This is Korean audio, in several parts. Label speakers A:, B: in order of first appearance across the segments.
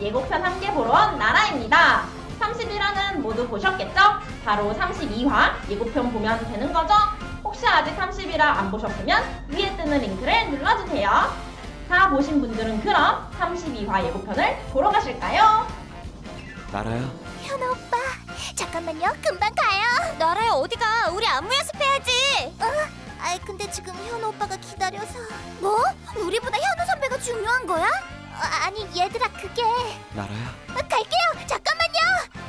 A: 예고편 함께 보러 온 나라입니다. 30일화는 모두 보셨겠죠? 바로 32화 예고편 보면 되는 거죠? 혹시 아직 30일화 안 보셨으면 위에 뜨는 링크를 눌러주세요. 다 보신 분들은 그럼 32화 예고편을 보러 가실까요?
B: 나라야,
C: 현아 오빠 잠깐만요 금방 가요 나라야 어디가 우리 안무 연습해야지 어? 아이 근데 지금 현우 오빠가 기다려서 뭐? 우리보다 현우 선배가 중요한 거야? 어, 아니 얘들아 그게
B: 나라야.
C: 어, 갈게요 잠깐만요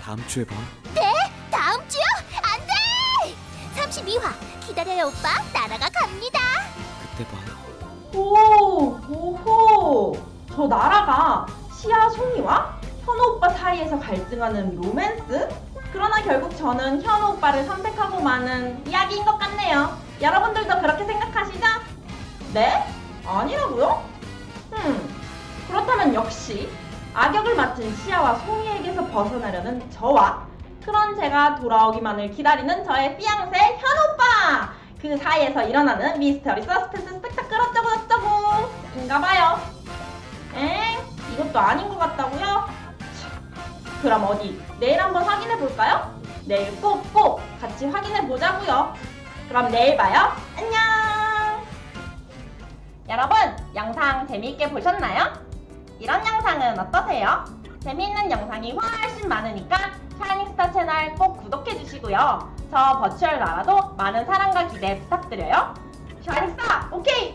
B: 다음 주에 봐.
C: 네? 다음 주요? 안돼 32화 기다려요 오빠 나라가 갑니다
B: 그때 봐.
A: 오, 오호. 저 나라가 시아 송이와 현우 오빠 사이에서 갈등하는 로맨스? 그러나 결국 저는 현우 오빠를 선택하고 마는 이야기인 것 같네요. 여러분들도 그렇게 생각하시죠? 네? 아니라고요? 음, 그렇다면 역시 악역을 맡은 시아와 송이에게서 벗어나려는 저와 그런 제가 돌아오기만을 기다리는 저의 피앙세 현우 오빠! 그 사이에서 일어나는 미스터리 서스펜스 스펙타클 어쩌고 저쩌고 인가봐요. 엥? 이것도 아닌 것 같다고요? 참, 그럼 어디 내일 한번 확인해 볼까요? 내일 꼭꼭 같이 확인해 보자고요. 그럼 내일 봐요. 안녕. 여러분 영상 재미있게 보셨나요? 이런 영상은 어떠세요? 재미있는 영상이 훨씬 많으니까 샤이닝스타 채널 꼭 구독해 주시고요. 저 버추얼 나라도 많은 사랑과 기대 부탁드려요. 샤이닝스타 오케이!